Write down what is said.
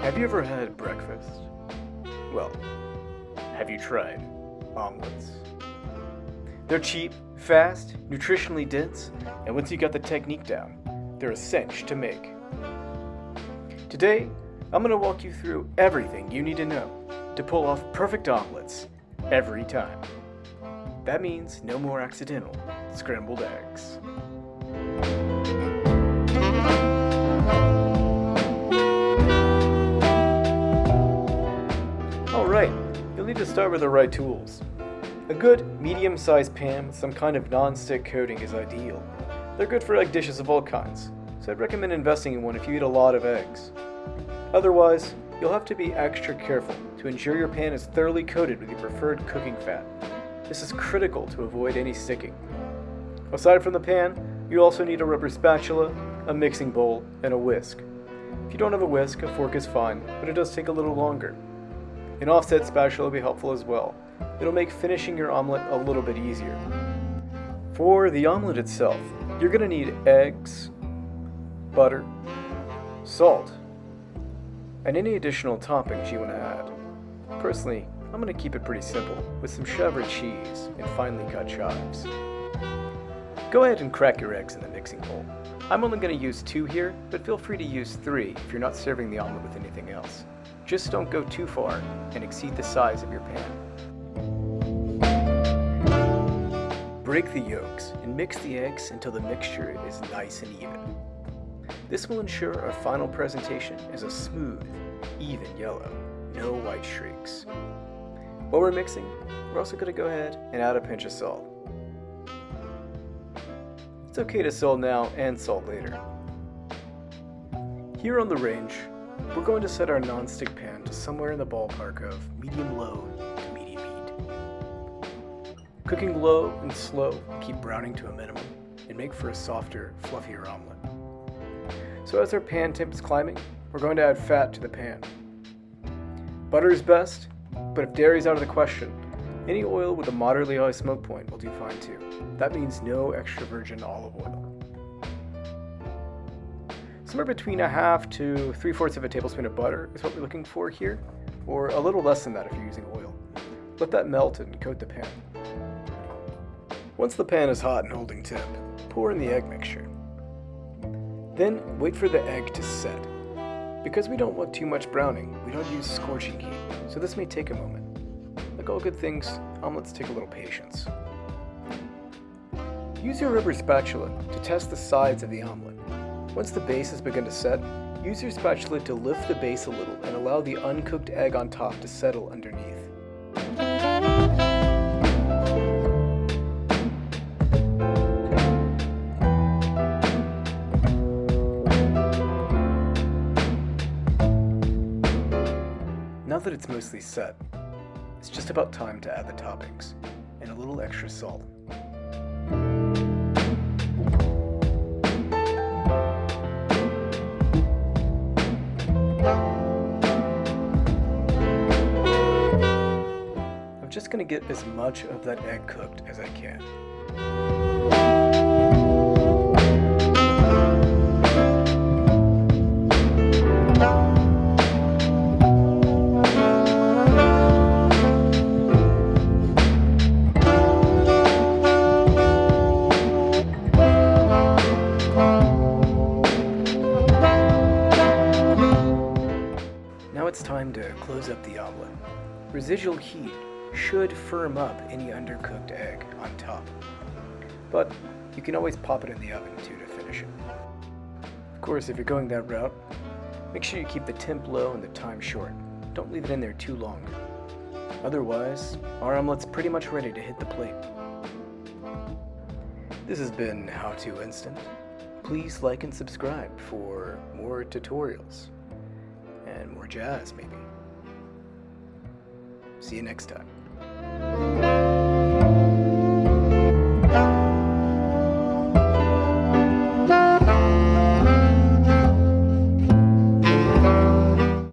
Have you ever had breakfast? Well, have you tried omelets? They're cheap, fast, nutritionally dense, and once you got the technique down, they're a cinch to make. Today, I'm going to walk you through everything you need to know to pull off perfect omelets every time. That means no more accidental scrambled eggs. Start with the right tools. A good, medium-sized pan with some kind of non-stick coating is ideal. They're good for egg dishes of all kinds, so I'd recommend investing in one if you eat a lot of eggs. Otherwise, you'll have to be extra careful to ensure your pan is thoroughly coated with your preferred cooking fat. This is critical to avoid any sticking. Aside from the pan, you also need a rubber spatula, a mixing bowl, and a whisk. If you don't have a whisk, a fork is fine, but it does take a little longer. An offset spatula will be helpful as well. It'll make finishing your omelet a little bit easier. For the omelet itself, you're going to need eggs, butter, salt, and any additional toppings you want to add. Personally, I'm going to keep it pretty simple with some cheddar cheese and finely cut chives. Go ahead and crack your eggs in the mixing bowl. I'm only going to use two here, but feel free to use three if you're not serving the omelet with anything else. Just don't go too far and exceed the size of your pan. Break the yolks and mix the eggs until the mixture is nice and even. This will ensure our final presentation is a smooth, even yellow, no white streaks. While we're mixing, we're also going to go ahead and add a pinch of salt. It's okay to salt now and salt later. Here on the range, we're going to set our non-stick pan to somewhere in the ballpark of medium-low to medium heat. Cooking low and slow keep browning to a minimum and make for a softer, fluffier omelet. So as our pan temp is climbing, we're going to add fat to the pan. Butter is best, but if dairy is out of the question, any oil with a moderately high smoke point will do fine too. That means no extra virgin olive oil. Somewhere between a half to three fourths of a tablespoon of butter is what we're looking for here, or a little less than that if you're using oil. Let that melt and coat the pan. Once the pan is hot and holding temp, pour in the egg mixture. Then wait for the egg to set. Because we don't want too much browning, we don't use scorching heat, so this may take a moment. Like all good things, omelets take a little patience. Use your rubber spatula to test the sides of the omelet. Once the base has begun to set, use your spatula to lift the base a little and allow the uncooked egg on top to settle underneath. Now that it's mostly set, it's just about time to add the toppings and a little extra salt. Just going to get as much of that egg cooked as I can. Now it's time to close up the omelet. Residual heat should firm up any undercooked egg on top. But you can always pop it in the oven too to finish it. Of course, if you're going that route, make sure you keep the temp low and the time short. Don't leave it in there too long. Otherwise, our omelet's pretty much ready to hit the plate. This has been How To Instant. Please like and subscribe for more tutorials and more jazz maybe. See you next time.